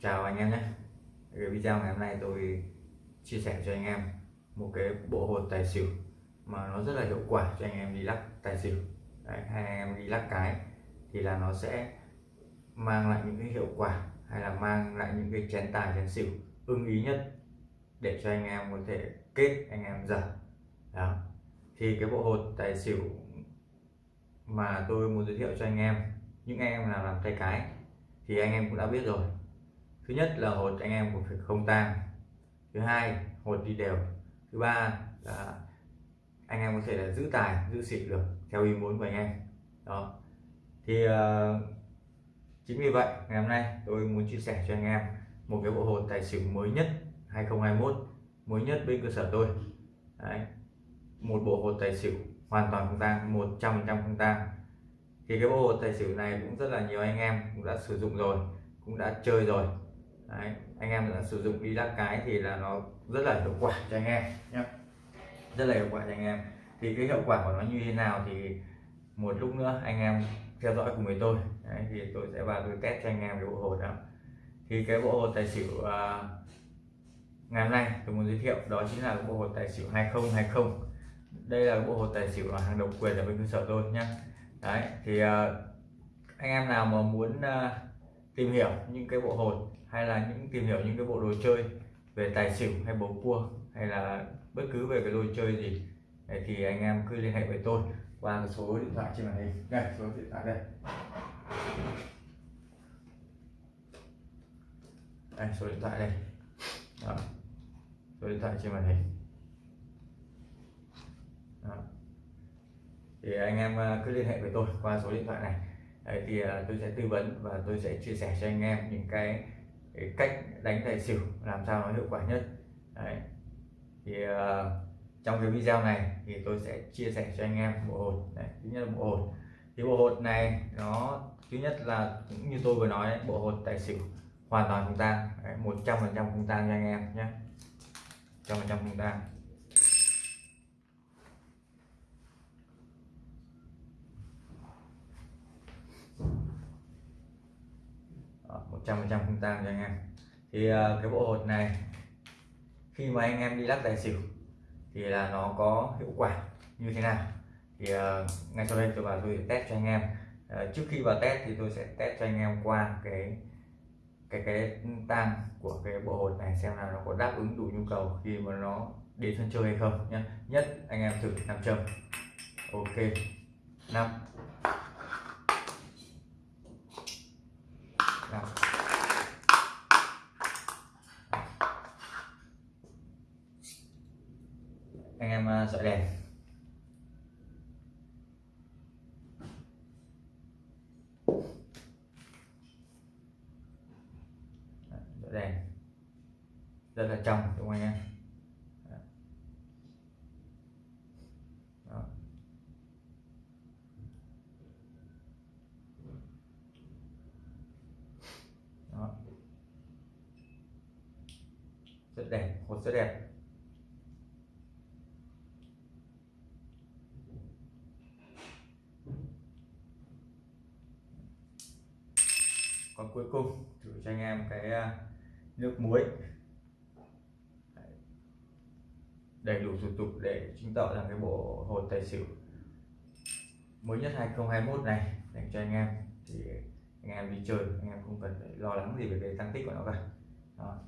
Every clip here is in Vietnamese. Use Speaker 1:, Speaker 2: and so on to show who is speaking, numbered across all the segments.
Speaker 1: chào anh em nhé. Cái video ngày hôm nay tôi chia sẻ cho anh em một cái bộ hột tài xỉu mà nó rất là hiệu quả cho anh em đi lắc tài xỉu. Đấy, hay anh em đi lắc cái thì là nó sẽ mang lại những cái hiệu quả hay là mang lại những cái chén tài chén xỉu ưng ý nhất để cho anh em có thể kết anh em dở đó. Thì cái bộ hột tài xỉu mà tôi muốn giới thiệu cho anh em những anh em nào làm tay cái thì anh em cũng đã biết rồi thứ nhất là hột anh em cũng phải không tang. Thứ hai hột đi đều. Thứ ba là anh em có thể là giữ tài giữ xịn được theo ý muốn của anh em. Đó. Thì uh, chính vì vậy ngày hôm nay tôi muốn chia sẻ cho anh em một cái bộ hột tài xỉu mới nhất 2021 mới nhất bên cơ sở tôi. Đấy. một bộ hột tài xỉu hoàn toàn không tang 100% không tang. Thì cái bộ hột tài xỉu này cũng rất là nhiều anh em cũng đã sử dụng rồi cũng đã chơi rồi. Đấy, anh em là sử dụng đi lắc cái thì là nó rất là hiệu quả cho anh em nhé. Rất là hiệu quả cho anh em. Thì cái hiệu quả của nó như thế nào thì một lúc nữa anh em theo dõi cùng với tôi. Đấy, thì tôi sẽ vào tôi test cho anh em cái bộ hột đó thì cái bộ hột tài xỉu uh, ngày hôm nay tôi muốn giới thiệu đó chính là bộ hột tài xỉu 2020 đây là bộ hột tài xỉu hàng độc quyền ở bên cơ sở tôi nhé. Đấy thì uh, anh em nào mà muốn uh, tìm hiểu những cái bộ hột hay là những tìm hiểu những cái bộ đồ chơi về tài xỉu hay bầu cua hay là bất cứ về cái đồ chơi gì Đấy, thì anh em cứ liên hệ với tôi qua số điện thoại trên màn hình đây số điện thoại đây đây số điện thoại đây Đó. số điện thoại trên màn hình Đó. thì anh em à, cứ liên hệ với tôi qua số điện thoại này Đấy, thì à, tôi sẽ tư vấn và tôi sẽ chia sẻ cho anh em những cái, cái cách đánh tài xỉu làm sao nó hiệu quả nhất. Đấy. thì uh, trong cái video này thì tôi sẽ chia sẻ cho anh em bộ hột Đấy, thứ nhất là bộ hột. Thì bộ hột này nó thứ nhất là cũng như tôi vừa nói đấy, bộ hột tài xỉu hoàn toàn không tang một trăm phần trăm không tang cho anh em nhé. Trăm phần trăm không tang một trăm phần trăm không tang cho anh em. Thì ờ, cái bộ hột này khi mà anh em đi lắc tài xỉu thì là nó có hiệu quả như thế nào? Thì uh, ngay sau đây tôi vào tôi test cho anh em. Uh, trước khi vào test thì tôi sẽ test cho anh em qua cái cái cái tang của cái bộ hột này xem là nó có đáp ứng đủ nhu cầu khi mà nó đến sân chơi hay không nhé nhất anh em thử nam châm. Ok. Năm. Anh em à, dọi đèn dọi đèn rất là trong, đúng không anh em Đó. Đó. rất đẹp, hột rất đẹp còn cuối cùng, thử cho anh em cái à, nước muối. Đầy đủ thủ tục để chứng tỏ rằng cái bộ hột tài xỉu mới nhất 2021 này dành cho anh em. Thì anh em đi chơi, anh em không cần phải lo lắng gì về cái tăng tích của nó cả. Đó.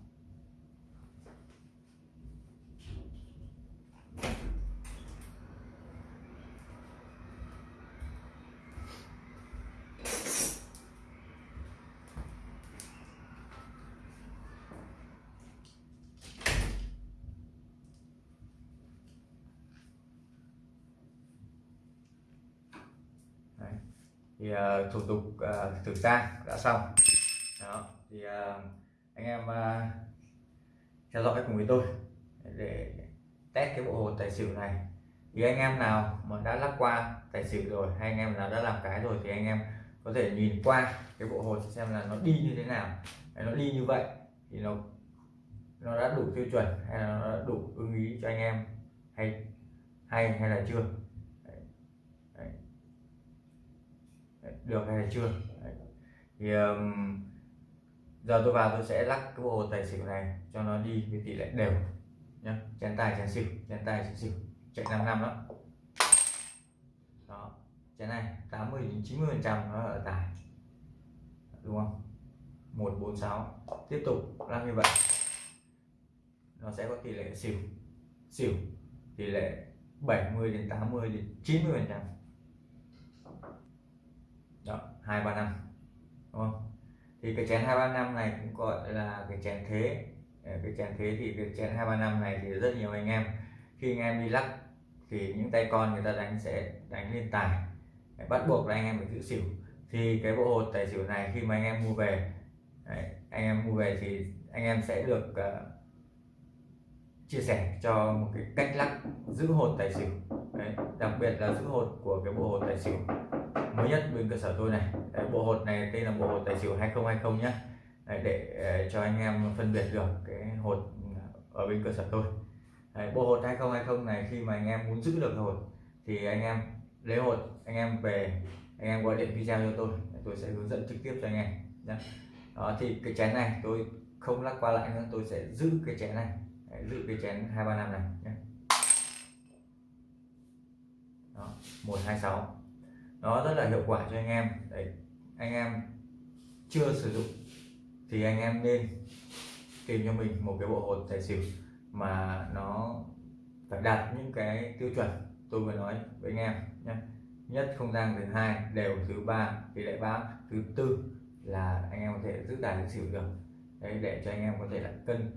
Speaker 1: Thì uh, thủ tục ờ, uh, thử tang đã xong. Đó thì uh, anh em uh, theo dõi cùng với tôi để test cái bộ hồ tài xỉu này. Thì anh em nào mà đã lắc qua tài xỉu rồi hay anh em nào đã làm cái rồi thì anh em có thể nhìn qua cái bộ hồ xem là nó đi như thế nào. Nó đi như vậy thì nó nó đã đủ tiêu chuẩn hay là nó đã đủ ưng ý cho anh em hay hay hay là chưa. Được hay chưa? Đấy. thì um, giờ tôi vào tôi sẽ lắc cái bộ tài xỉu này cho nó đi với tỷ lệ đều nhá. Chén tài chén xỉu chén tài chén xỉu. Chạy 5 năm đó đó. Chén này 80 đến 90 phần trăm nó ở tài. Đúng không? 146 tiếp tục lắc như vậy. Nó sẽ có tỷ lệ xỉu. Xỉu tỷ lệ 70 đến 80 đến 90 phần trăm đó hai ba năm đúng không? Thì cái chén hai ba năm này cũng gọi là cái chén thế. Ờ, cái chén thế thì cái chén hai ba năm này thì rất nhiều anh em. Khi anh em đi lắc thì những tay con người ta đánh sẽ đánh lên tài. Bắt buộc là anh em phải giữ xỉu. Thì cái bộ hột tài xỉu này khi mà anh em mua về đấy, anh em mua về thì anh em sẽ được uh, chia sẻ cho một cái cách lắc giữ hột tài xỉu. Đấy, đặc biệt là giữ hột của cái bộ hột tài xỉu mới nhất bên cơ sở tôi này. Đấy, bộ hột này tên là bộ hột tài xỉu 2020 nhé đấy, để ờ, cho anh em phân biệt được cái hột ở bên cơ sở tôi. Đấy, bộ hột 2020 này khi mà anh em muốn giữ được hột thì anh em lấy hột anh em về anh em gọi điện video cho tôi. Tôi sẽ hướng dẫn trực tiếp cho anh em nhé đó thì cái chén này tôi không lắc qua lại nữa tôi sẽ giữ cái chén này. Đấy, giữ cái chén hai ba năm này nhé đó một hai sáu nó rất là hiệu quả cho anh em. Đấy anh em chưa sử dụng thì anh em nên tìm cho mình một cái bộ hột tài xỉu mà nó phải đạt những cái tiêu chuẩn tôi vừa nói với anh em nhé. Nhất không gian thứ hai đều thứ ba tỷ lệ ba thứ tư là anh em có thể giữ tài xỉu được. Đấy để cho anh em có thể là cân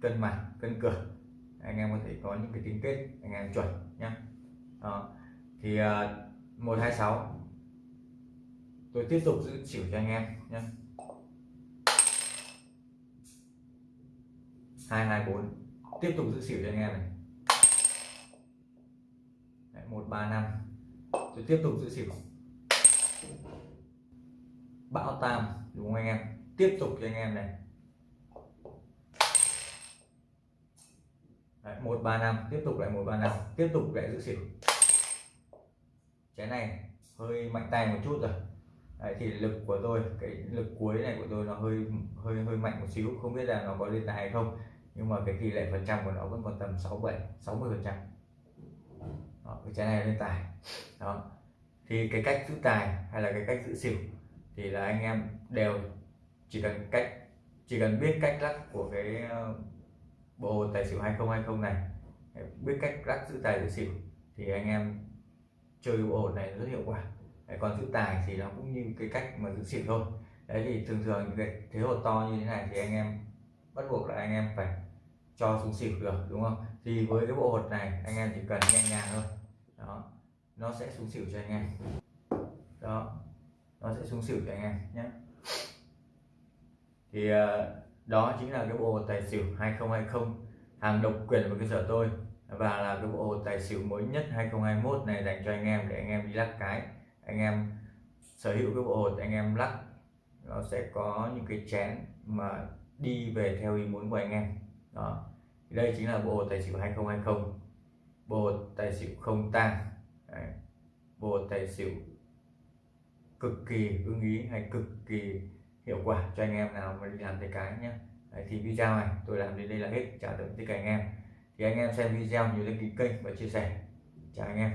Speaker 1: cân mặt cân cửa anh em có thể có những cái tính kết anh em chuẩn nhé. À, thì uh, 126 tôi tiếp tục giữ chỉu cho anh em nhé. 224 tiếp tục giữ xỉu cho anh em này. Đấy, 135 tôi tiếp tục giữ xỉu bão tam đúng không anh em? Tiếp tục cho anh em này. Đấy, 135 tiếp tục lại 135 tiếp tục lại giữ xỉu chén này hơi mạnh tay một chút rồi. Đấy, thì lực của tôi cái lực cuối này của tôi nó hơi hơi hơi mạnh một xíu. Không biết là nó có lên tài hay không nhưng mà cái tỷ lệ phần trăm của nó vẫn còn tầm 67 60 phần trăm. Cái chén này lên tài. Đó. Thì cái cách giữ tài hay là cái cách giữ xỉu thì là anh em đều chỉ cần cách chỉ cần biết cách lắc của cái ờ, bộ tài xỉu 2020 này biết cách lắc giữ tài giữ xỉu thì anh em chơi bộ hột này rất hiệu quả. Đấy, còn giữ tài thì nó cũng như cái cách mà giữ xỉu thôi. Đấy thì thường thường những cái thế hột to như thế này thì anh em bắt buộc là anh em phải cho xuống xỉu được đúng không? Thì với cái bộ hột này anh em chỉ cần nhẹ nhàng thôi. Đó nó sẽ xuống xỉu cho anh em. Đó nó sẽ xuống xỉu cho anh em nhé. Thì ờ, đó chính là cái bộ tài xỉu 2020 hàng độc quyền của cơ sở tôi và là cái bộ tài xỉu mới nhất 2021 này dành cho anh em để anh em đi lắc cái. Anh em sở hữu cái bộ hột anh em lắc, nó sẽ có những cái chén mà đi về theo ý muốn của anh em. Đó. Đây chính là bộ tài xỉu 2020 bộ tài xỉu không tang. Bộ tài xỉu cực kỳ ưng ý hay cực kỳ hiệu quả cho anh em nào mà đi làm tay cái nhé thì video này tôi làm đến đây là hết. Chào tạm tất cả anh em thì anh em xem video nhớ đăng ký kênh và chia sẻ. Chào anh em.